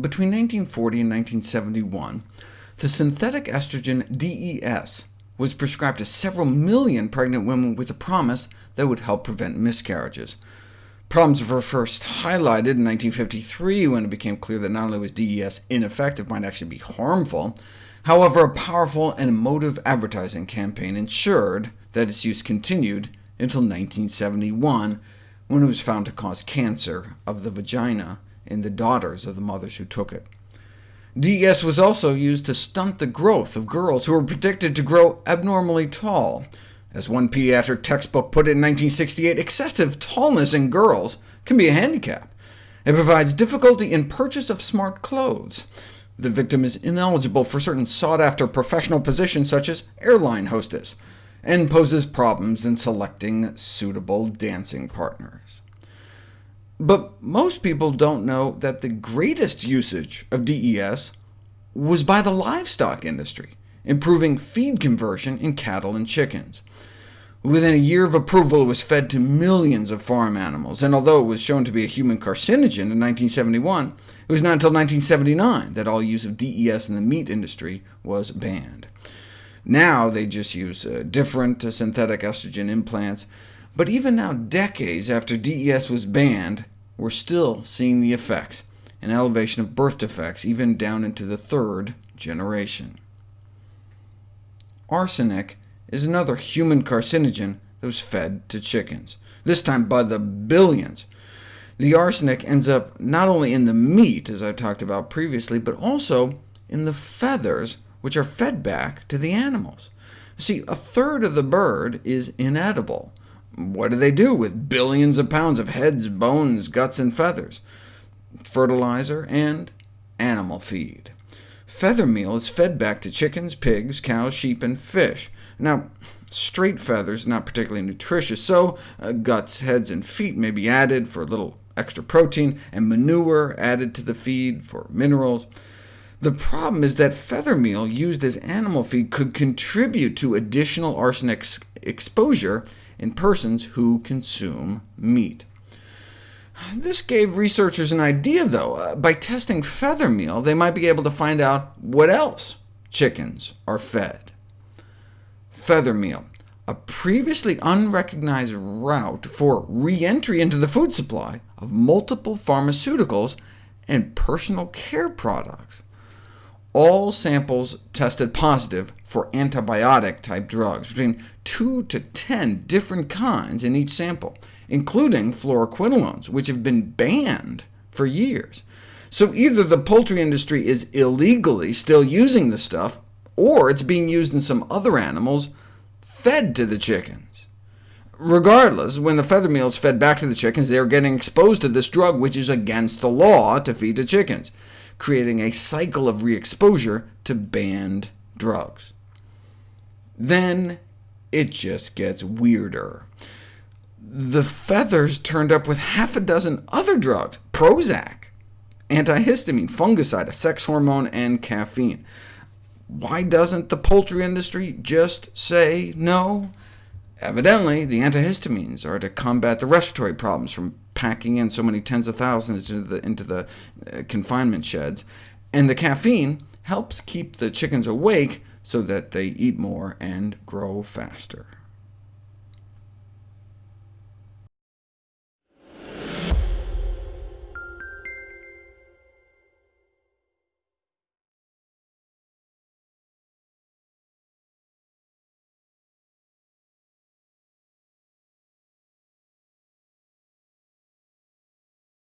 Between 1940 and 1971, the synthetic estrogen DES was prescribed to several million pregnant women with the promise that it would help prevent miscarriages. Problems were first highlighted in 1953, when it became clear that not only was DES ineffective, might actually be harmful. However, a powerful and emotive advertising campaign ensured that its use continued until 1971, when it was found to cause cancer of the vagina in the daughters of the mothers who took it. DES was also used to stunt the growth of girls who were predicted to grow abnormally tall. As one pediatric textbook put it in 1968, excessive tallness in girls can be a handicap. It provides difficulty in purchase of smart clothes. The victim is ineligible for certain sought-after professional positions, such as airline hostess, and poses problems in selecting suitable dancing partners. But most people don't know that the greatest usage of DES was by the livestock industry, improving feed conversion in cattle and chickens. Within a year of approval, it was fed to millions of farm animals, and although it was shown to be a human carcinogen in 1971, it was not until 1979 that all use of DES in the meat industry was banned. Now they just use uh, different uh, synthetic estrogen implants, but even now, decades after DES was banned, we're still seeing the effects, an elevation of birth defects even down into the third generation. Arsenic is another human carcinogen that was fed to chickens, this time by the billions. The arsenic ends up not only in the meat, as I talked about previously, but also in the feathers, which are fed back to the animals. See, a third of the bird is inedible, what do they do with billions of pounds of heads, bones, guts, and feathers? Fertilizer and animal feed. Feather meal is fed back to chickens, pigs, cows, sheep, and fish. Now, straight feathers not particularly nutritious, so uh, guts, heads, and feet may be added for a little extra protein, and manure added to the feed for minerals. The problem is that feather meal used as animal feed could contribute to additional arsenic exposure in persons who consume meat. This gave researchers an idea, though. Uh, by testing feather meal, they might be able to find out what else chickens are fed. Feather meal, a previously unrecognized route for re-entry into the food supply of multiple pharmaceuticals and personal care products all samples tested positive for antibiotic-type drugs, between 2 to 10 different kinds in each sample, including fluoroquinolones, which have been banned for years. So either the poultry industry is illegally still using the stuff, or it's being used in some other animals fed to the chickens. Regardless, when the feather meal is fed back to the chickens, they are getting exposed to this drug, which is against the law to feed to chickens creating a cycle of re-exposure to banned drugs. Then it just gets weirder. The feathers turned up with half a dozen other drugs, Prozac, antihistamine, fungicide, a sex hormone, and caffeine. Why doesn't the poultry industry just say no? Evidently, the antihistamines are to combat the respiratory problems from packing in so many tens of thousands into the, into the uh, confinement sheds, and the caffeine helps keep the chickens awake so that they eat more and grow faster.